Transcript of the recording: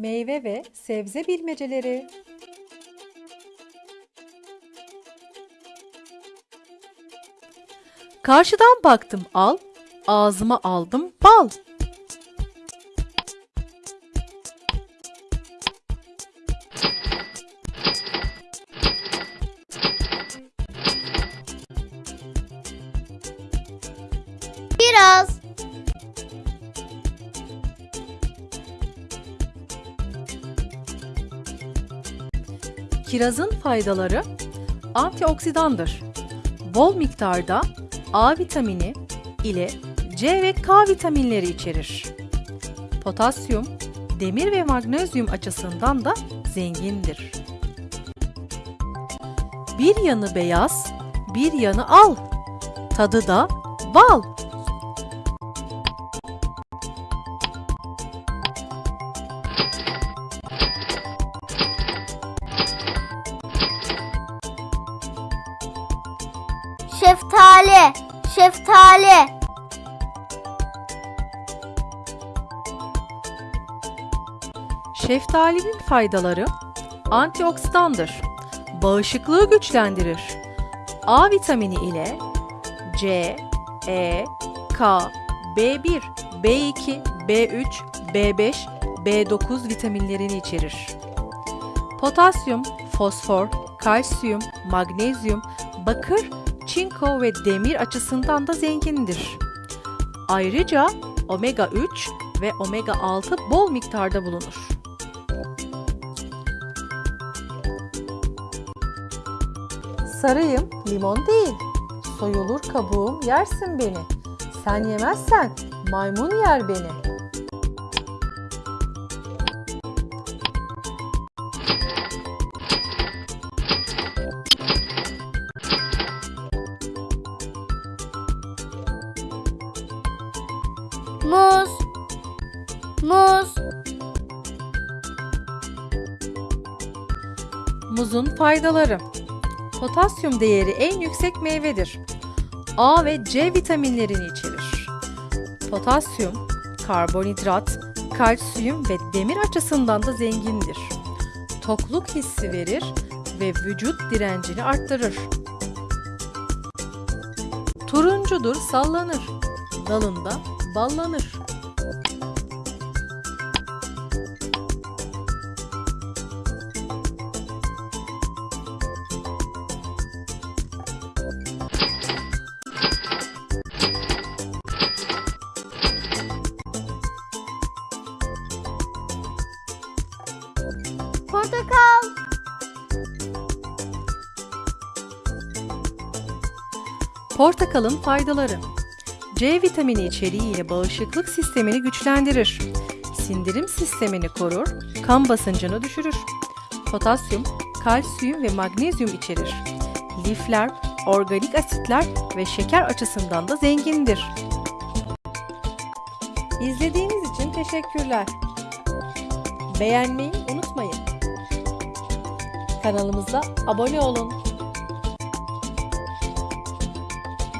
Meyve ve sebze bilmeceleri. Karşıdan baktım al, ağzıma aldım bal. Kirazın faydaları antioksidandır. Bol miktarda A vitamini ile C ve K vitaminleri içerir. Potasyum, demir ve magnezyum açısından da zengindir. Bir yanı beyaz, bir yanı al. Tadı da bal. Şeftali. Şeftali. Şeftalinin faydaları antioksidandır. Bağışıklığı güçlendirir. A vitamini ile C, E, K, B1, B2, B3, B5, B9 vitaminlerini içerir. Potasyum, fosfor, kalsiyum, magnezyum, bakır, çinko ve demir açısından da zengindir. Ayrıca omega 3 ve omega 6 bol miktarda bulunur. Sarıyım, limon değil. Soyulur kabuğum, yersin beni. Sen yemezsen maymun yer beni. Muz. Muz. Muzun faydaları. Potasyum değeri en yüksek meyvedir. A ve C vitaminlerini içerir. Potasyum, karbonhidrat, kalsiyum ve demir açısından da zengindir. Tokluk hissi verir ve vücut direncini arttırır. Turuncudur, sallanır. Dalında ballanır. Portakal. Portakalın faydaları. C vitamini içeriğiyle bağışıklık sistemini güçlendirir. Sindirim sistemini korur, kan basıncını düşürür. Potasyum, kalsiyum ve magnezyum içerir. Lifler, organik asitler ve şeker açısından da zengindir. İzlediğiniz için teşekkürler. Beğenmeyi unutmayın. Kanalımıza abone olun.